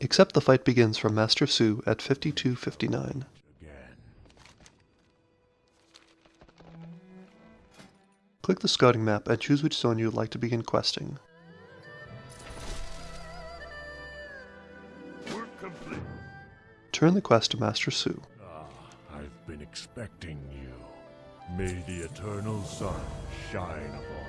Except the fight begins from Master Su at 5259. Click the scouting map and choose which zone you would like to begin questing. Turn the quest to Master Su. Ah, I've been expecting you. May the eternal sun shine upon